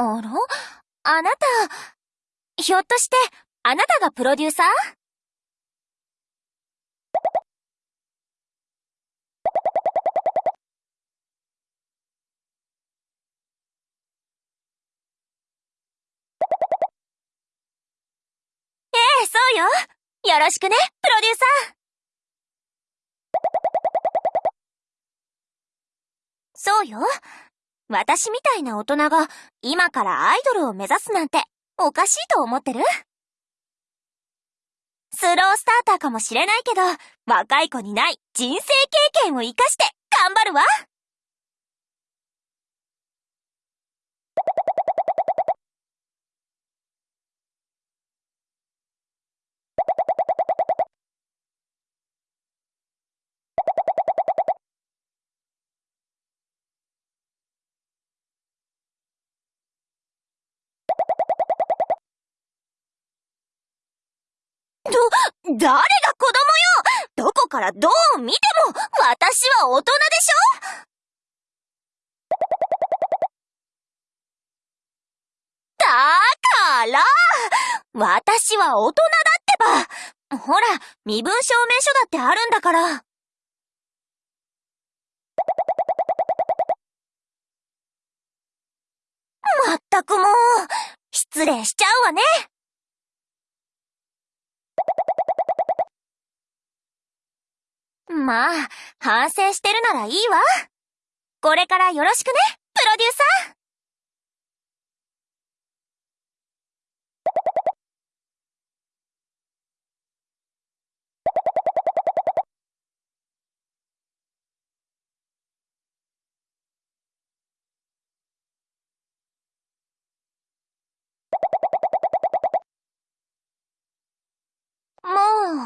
あら？あなた、ひょっとして、あなたがプロデューサー？ええ、そうよ。よろしくね、プロデューサー。そうよ。私みたいな大人が今からアイドルを目指すなんておかしいと思ってる？スロースターターかもしれないけど、若い子にない人生経験を活かして頑張るわ！ど、誰が子供よ。どこからどう見ても、私は大人でしょ。だから。私は大人だってばほら、身分証明書だってあるんだから。まったくもう、失礼しちゃうわね。まあ、反省してるならいいわ。これからよろしくね、プロデューサー。も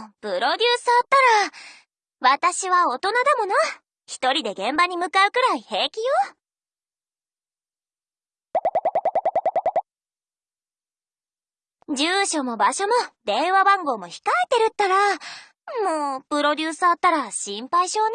う、プロデューサーったら、私は大人だもの。一人で現場に向かうくらい平気よ。住所も場所も電話番号も控えてるったら、もう、プロデューサーったら心配性ね。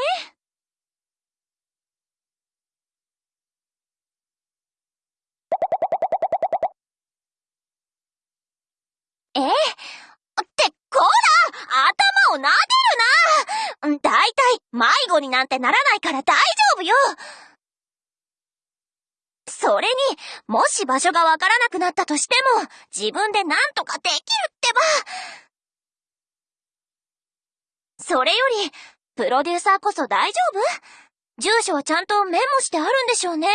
えってこら頭を撫でるなだいたい迷子になんてならないから大丈夫よそれに、もし場所がわからなくなったとしても、自分で何とかできるってばそれより、プロデューサーこそ大丈夫？住所はちゃんとメモしてあるんでしょうね。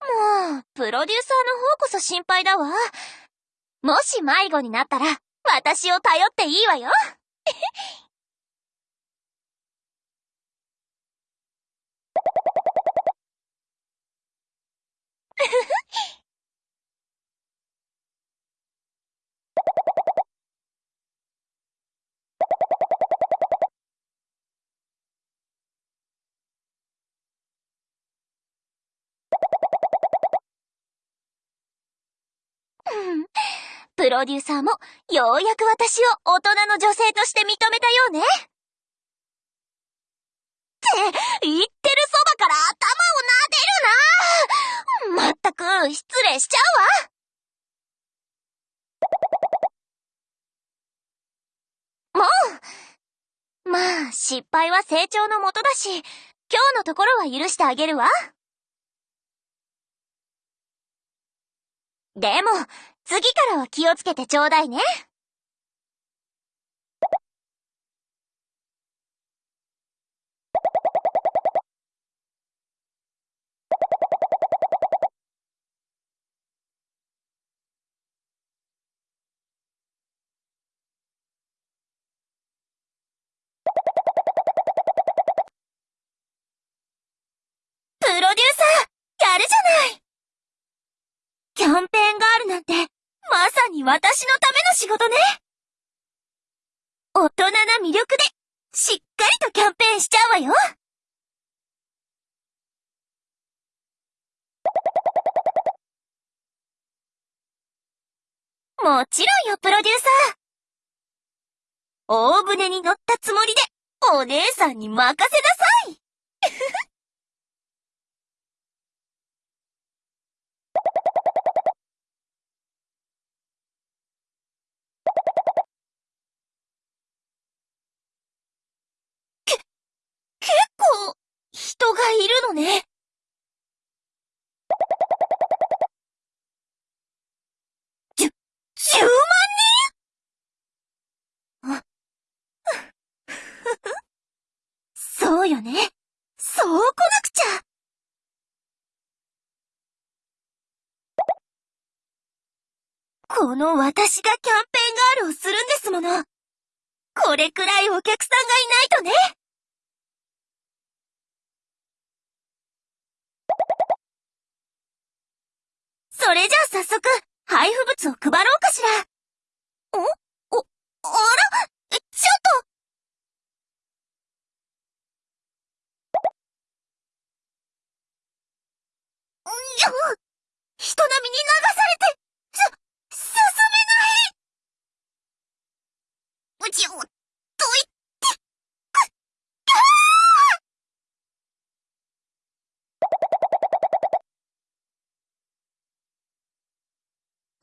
もう、プロデューサーの方こそ心配だわ。もし迷子になったら、私を頼っていいわよ。ふ ふプロデューサーもようやく私を大人の女性として認めたようね。って言ってるそばから頭を撫でるなまったく失礼しちゃうわもうまあ、失敗は成長のもとだし、今日のところは許してあげるわ。でも、次からは気をつけてちょうだいね。プロデューサー、やるじゃないキャンペーンガールなんて、まさに私のための仕事ね。大人な魅力で、しっかりとキャンペーンしちゃうわよ。もちろんよ、プロデューサー。大船に乗ったつもりで、お姉さんに任せなさい。け、結構、人がいるのね。じゅ、10万人？あ、そうよね。そう来なくちゃ。この私がキャンペーンガールをするんですもの。これくらいお客さんがいないとね。それじゃあ早速、配布物を配ろうかしら。ん？お、あら？ちょっと！んや、っ並みに流されて、す、進めない。うちを、と言って、く、きゃ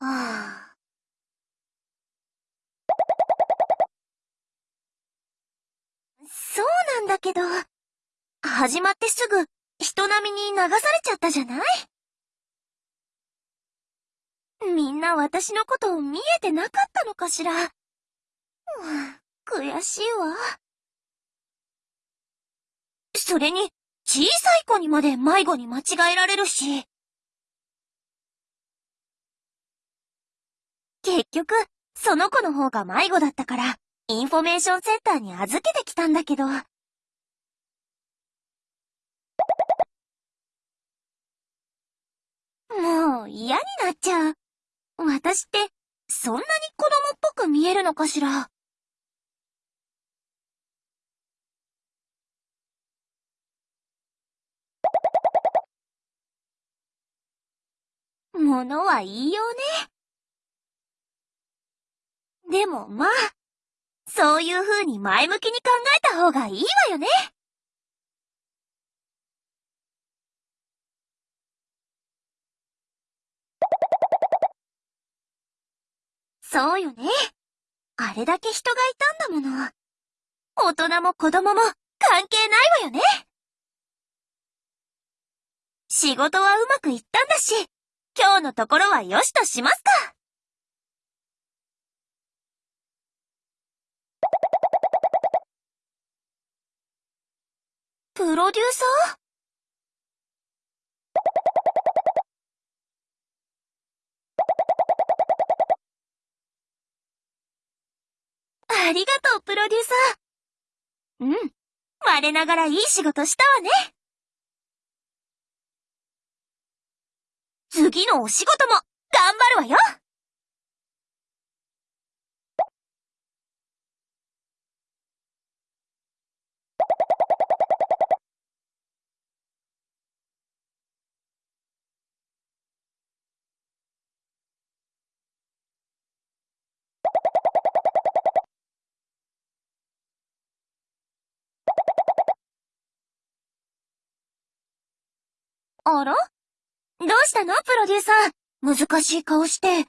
ーああ。そうなんだけど、始まってすぐ人並みに流されちゃったじゃない？みんな私のことを見えてなかったのかしら？悔しいわ。それに、小さい子にまで迷子に間違えられるし。結局、その子の方が迷子だったから、インフォメーションセンターに預けてきたんだけど。もう嫌になっちゃう。私って、そんなに子供っぽく見えるのかしら。ものは言いようね。でもまあ、そういう風に前向きに考えた方がいいわよね。そうよね。あれだけ人がいたんだもの。大人も子供も関係ないわよね。仕事はうまくいったんだし、今日のところはよしとしますか。プロデューサー？ありがとう、プロデューサー。うん。我ながらいい仕事したわね。次のお仕事も頑張るわよ。あら？どうしたの？プロデューサー。難しい顔して。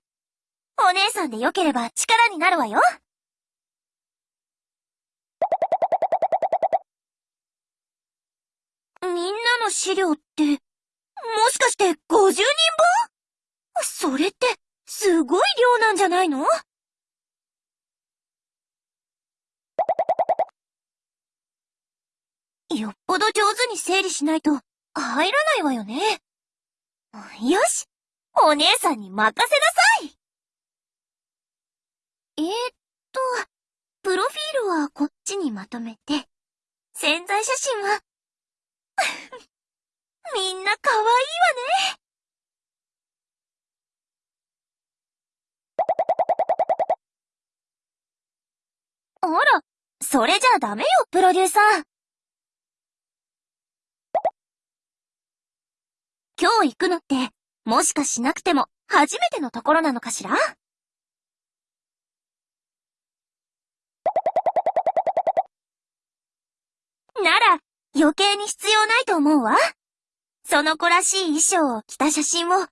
お姉さんでよければ力になるわよ。みんなの資料って、もしかして50人分？それって、すごい量なんじゃないの？よっぽど上手に整理しないと入らないわよね。よしお姉さんに任せなさいえー、っと、プロフィールはこっちにまとめて、潜在写真は みんな可愛いわね。あら、それじゃダメよ、プロデューサー。今日行くのって、もしかしなくても初めてのところなのかしら？なら、余計に必要ないと思うわ。その子らしい衣装を着た写真を1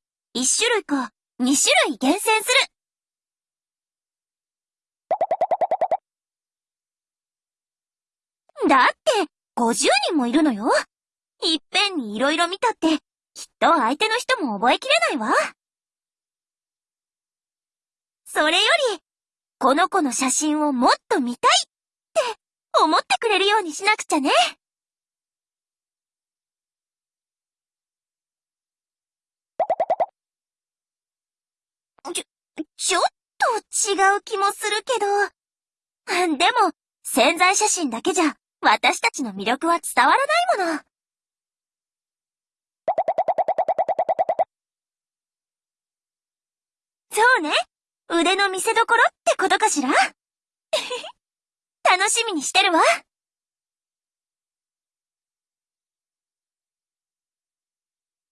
種類か2種類厳選する。だって、50人もいるのよ。いっぺんに色々見たって、きっと相手の人も覚えきれないわ。それより、この子の写真をもっと見たいって思ってくれるようにしなくちゃね。ちょ、ちょっと違う気もするけど。でも、潜在写真だけじゃ私たちの魅力は伝わらないもの。そうね。腕の見せ所ってことかしら？楽しみにしてるわ。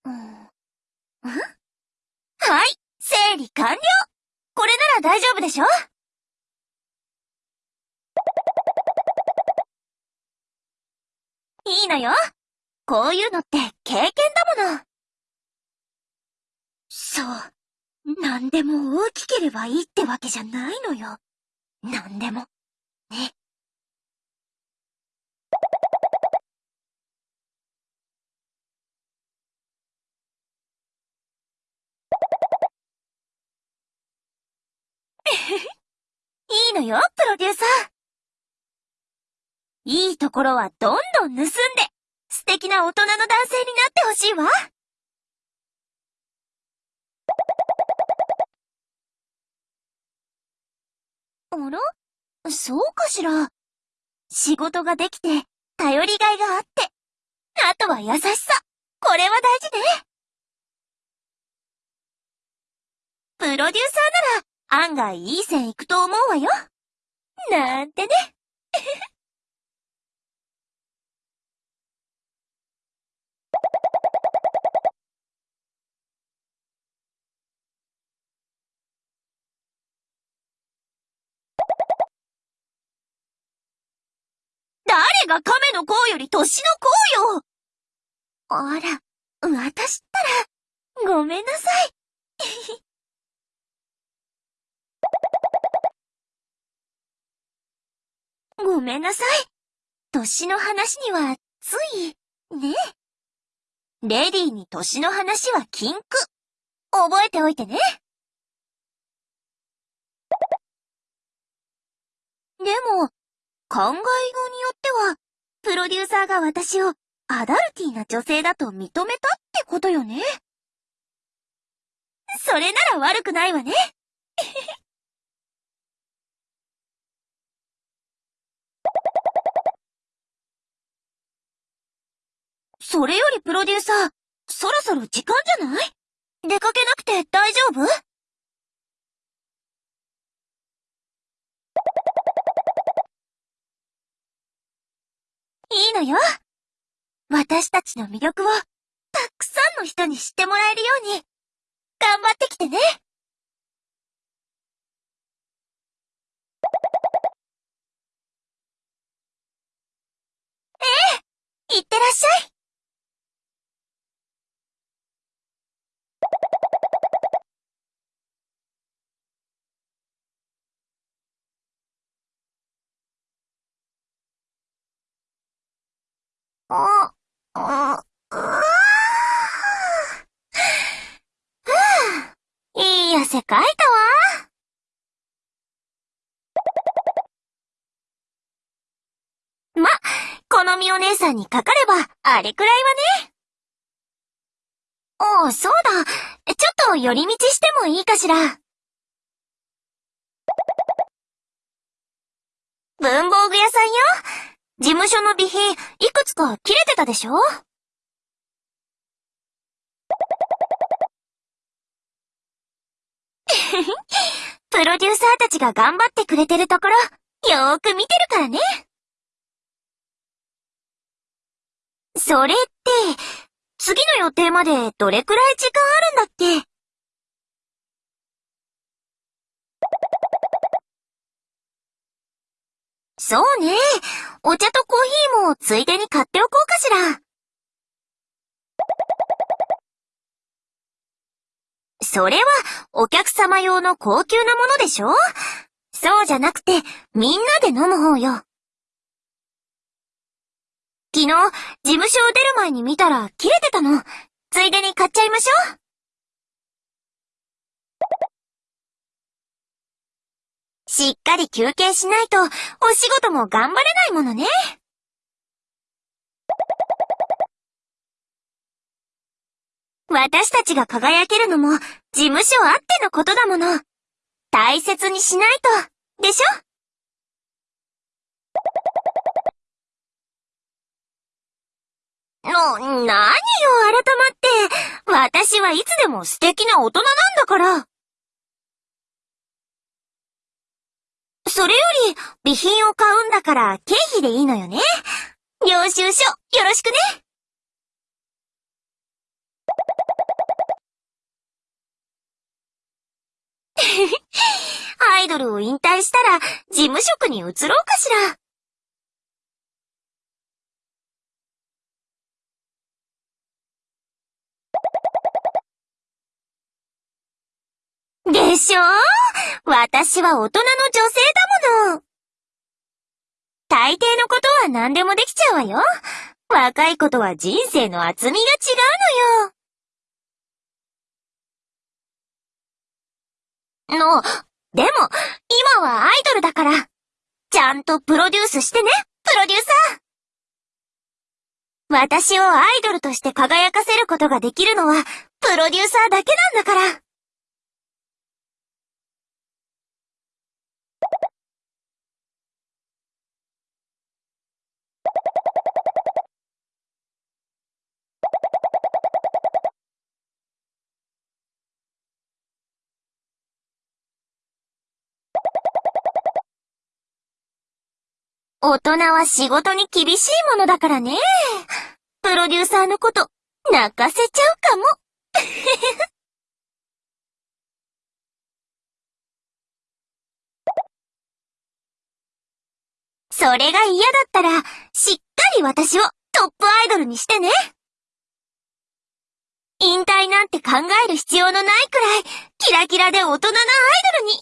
うん、はい、整理完了これなら大丈夫でしょ？いいのよ。こういうのって経験だもの。そう。何でも大きければいいってわけじゃないのよ。何でも。ね。いいのよ、プロデューサー。いいところはどんどん盗んで、素敵な大人の男性になってほしいわ。あらそうかしら？仕事ができて、頼りがいがあって、あとは優しさ。これは大事ね。プロデューサーなら案外いい線行くと思うわよ。なんてね。誰が亀の甲より年の甲よあら、私ったら、ごめんなさい。ごめんなさい。年の話には、つい、ね。レディーに年の話は禁句。覚えておいてね。でも、考えようによっては、プロデューサーが私をアダルティーな女性だと認めたってことよね。それなら悪くないわね。それよりプロデューサー、そろそろ時間じゃない？出かけなくて大丈夫？いいのよ。私たちの魅力を、たくさんの人に知ってもらえるように、頑張ってきてね。ええ、いってらっしゃい。あ、あ、あいい汗かいたわ。ま、好みお姉さんにかかれば、あれくらいはね。おそうだ。ちょっと寄り道してもいいかしら。文房具屋さんよ。事務所の備品、いくつか切れてたでしょ？プロデューサーたちが頑張ってくれてるところ、よーく見てるからね。それって、次の予定までどれくらい時間あるんだっけ？そうね。お茶とコーヒーもついでに買っておこうかしら。それはお客様用の高級なものでしょ？そうじゃなくてみんなで飲む方よ。昨日、事務所を出る前に見たら切れてたの。ついでに買っちゃいましょう。しっかり休憩しないと、お仕事も頑張れないものね。私たちが輝けるのも、事務所あってのことだもの。大切にしないと、でしょ？の、何よ、改まって。私はいつでも素敵な大人なんだから。それより、備品を買うんだから経費でいいのよね。領収書、よろしくね。アイドルを引退したら、事務職に移ろうかしら。でしょ？私は大人の女性だもの。大抵のことは何でもできちゃうわよ。若いことは人生の厚みが違うのよ。の、でも、今はアイドルだから。ちゃんとプロデュースしてね、プロデューサー。私をアイドルとして輝かせることができるのは、プロデューサーだけなんだから。大人は仕事に厳しいものだからね。プロデューサーのこと泣かせちゃうかも。それが嫌だったら、しっかり私をトップアイドルにしてね。引退なんて考える必要のないくらい、キラキラで大人なアイドルに。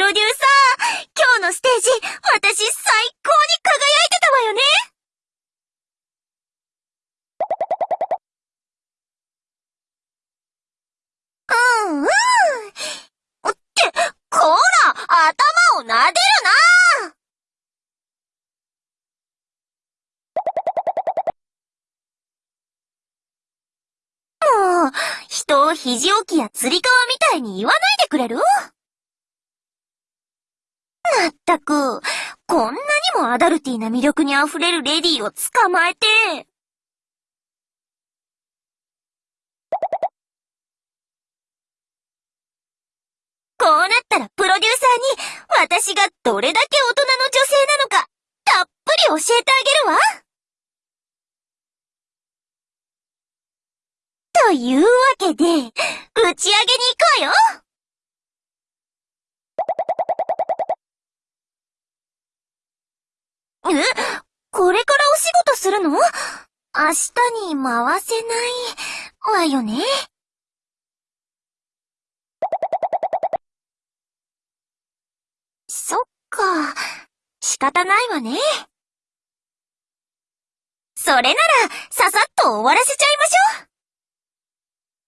ロデューサー今日のステージ、私最高に輝いてたわよね。うんうん。って、こら頭を撫でるな。もう、人を肘置きや釣り革みたいに言わないでくれる？まったく、こんなにもアダルティな魅力に溢れるレディーを捕まえて。こうなったらプロデューサーに私がどれだけ大人の女性なのかたっぷり教えてあげるわ。というわけで、打ち上げに行くわよえこれからお仕事するの？明日に回せないわよね？そっか。仕方ないわね。それなら、ささっと終わらせちゃいましょう。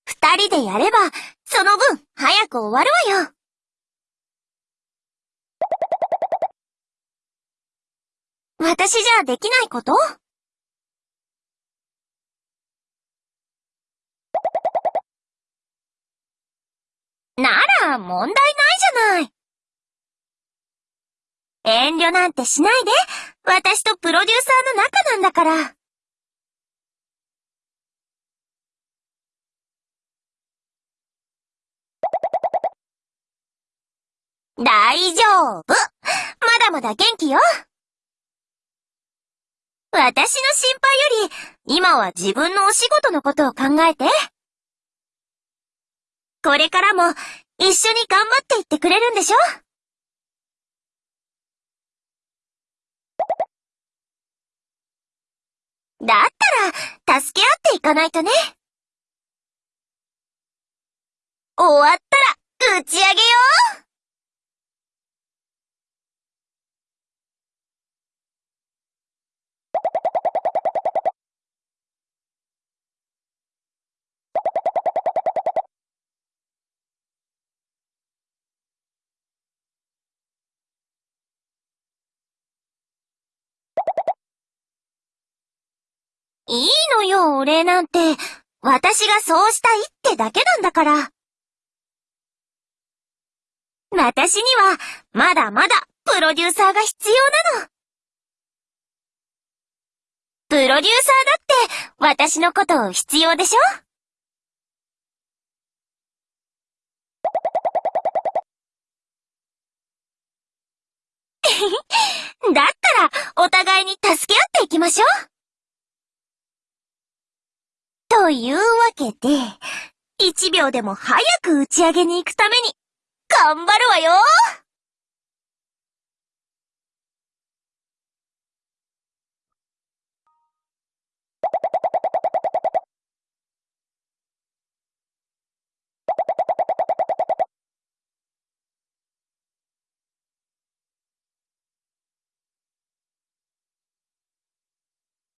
二人でやれば、その分、早く終わるわよ。私じゃできないこと？なら問題ないじゃない。遠慮なんてしないで。私とプロデューサーの仲なんだから。大丈夫。まだまだ元気よ。私の心配より、今は自分のお仕事のことを考えて。これからも一緒に頑張っていってくれるんでしょ？だったら、助け合っていかないとね。終わったら、打ち上げよういいのよ、お礼なんて。私がそうしたいってだけなんだから。私には、まだまだ、プロデューサーが必要なの。プロデューサーだって、私のことを必要でしょ？だったら、お互いに助け合っていきましょう。というわけで、1秒でも早く打ち上げに行くために、頑張るわよ